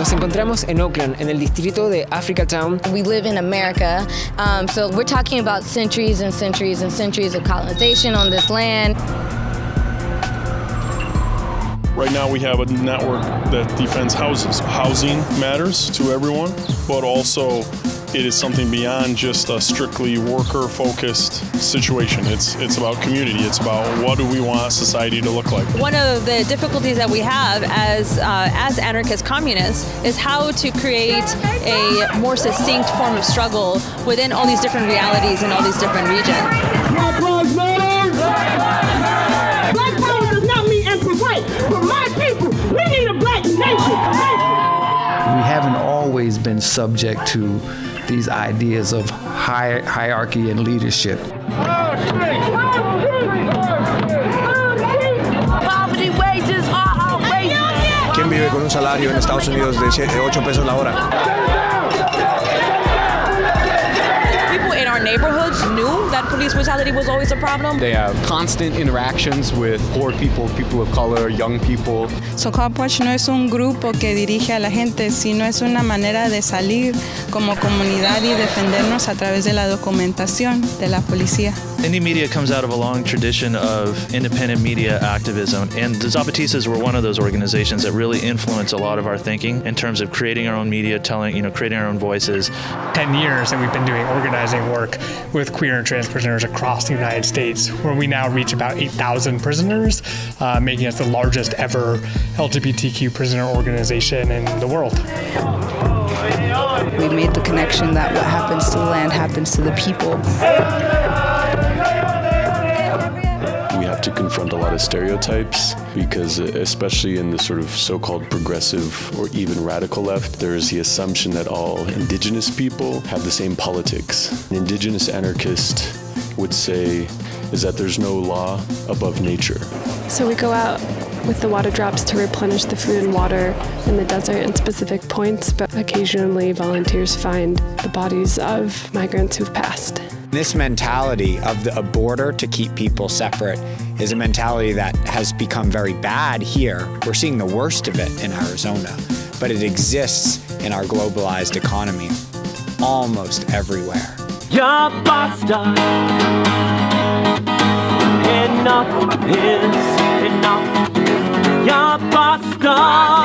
Nos encontramos en Oakland, en el distrito de Africa Town. We live in America, um, so we're talking about centuries and centuries and centuries of colonization on this land. Right now, we have a network that defends houses. Housing matters to everyone, but also it is something beyond just a strictly worker-focused situation. It's it's about community. It's about what do we want society to look like. One of the difficulties that we have as uh, as anarchist communists is how to create a more succinct form of struggle within all these different realities and all these different regions. Been subject to these ideas of hi- hierarchy and leadership. Poverty wages are outrageous. ¿Quién vive con un salario en Estados Unidos de 8 pesos la hora? Police brutality was always a problem. They have constant interactions with poor people, people of color, young people. So Copwatch no es un grupo que dirige a la gente, sino es una manera de salir como comunidad y defendernos a través de la documentación de la policía. Indymedia comes out of a long tradition of independent media activism, and the Zapatistas were one of those organizations that really influenced a lot of our thinking in terms of creating our own media, telling, you know, creating our own voices. 10 years that we've been doing organizing work with queer and trans prisoners across the United States, where we now reach about 8,000 prisoners, uh, making us the largest ever LGBTQ prisoner organization in the world. We made the connection that what happens to the land happens to the people. Confront a lot of stereotypes because, especially in the sort of so called progressive or even radical left, there is the assumption that all indigenous people have the same politics. An indigenous anarchist would say is that there's no law above nature. So we go out with the water drops to replenish the food and water in the desert in specific points, but occasionally volunteers find the bodies of migrants who've passed. This mentality of the, a border to keep people separate is a mentality that has become very bad here. We're seeing the worst of it in Arizona, but it exists in our globalized economy almost everywhere. Ya basta. Enough is enough. Ya basta.